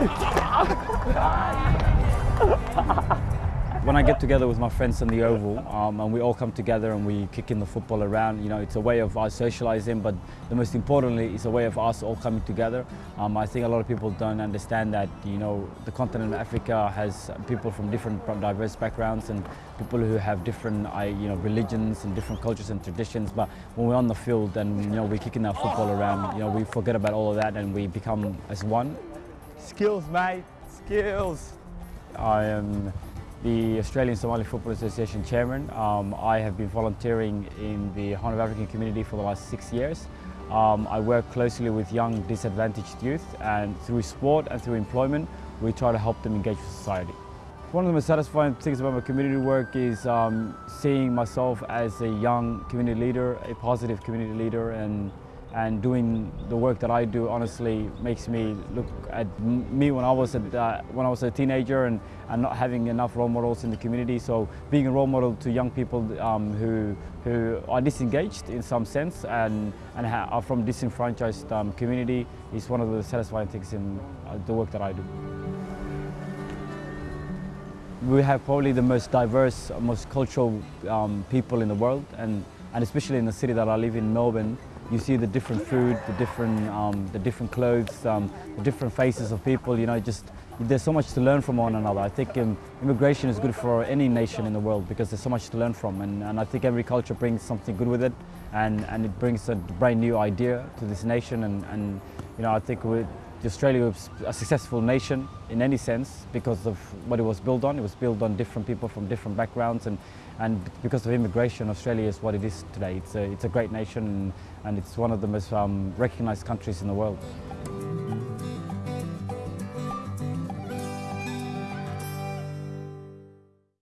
when I get together with my friends in the Oval um, and we all come together and we kick in the football around, you know, it's a way of us socializing, but the most importantly, it's a way of us all coming together. Um, I think a lot of people don't understand that, you know, the continent of Africa has people from different diverse backgrounds and people who have different, you know, religions and different cultures and traditions. But when we're on the field and, you know, we're kicking our football around, you know, we forget about all of that and we become as one. Skills, mate, skills. I am the Australian Somali Football Association chairman. Um, I have been volunteering in the Horn of African community for the last six years. Um, I work closely with young disadvantaged youth and through sport and through employment we try to help them engage with society. One of the most satisfying things about my community work is um, seeing myself as a young community leader, a positive community leader and and doing the work that I do honestly makes me look at me when I was a, uh, when I was a teenager and, and not having enough role models in the community. So being a role model to young people um, who who are disengaged in some sense and and are from disenfranchised um, community is one of the satisfying things in uh, the work that I do. We have probably the most diverse, most cultural um, people in the world and, and especially in the city that I live in, Melbourne, you see the different food, the different, um, the different clothes, um, the different faces of people, you know, just there's so much to learn from one another. I think um, immigration is good for any nation in the world because there's so much to learn from and, and I think every culture brings something good with it and, and it brings a brand new idea to this nation and, and you know, I think we Australia was a successful nation in any sense because of what it was built on. It was built on different people from different backgrounds and, and because of immigration, Australia is what it is today. It's a, it's a great nation and, it's one of the most um, recognized countries in the world.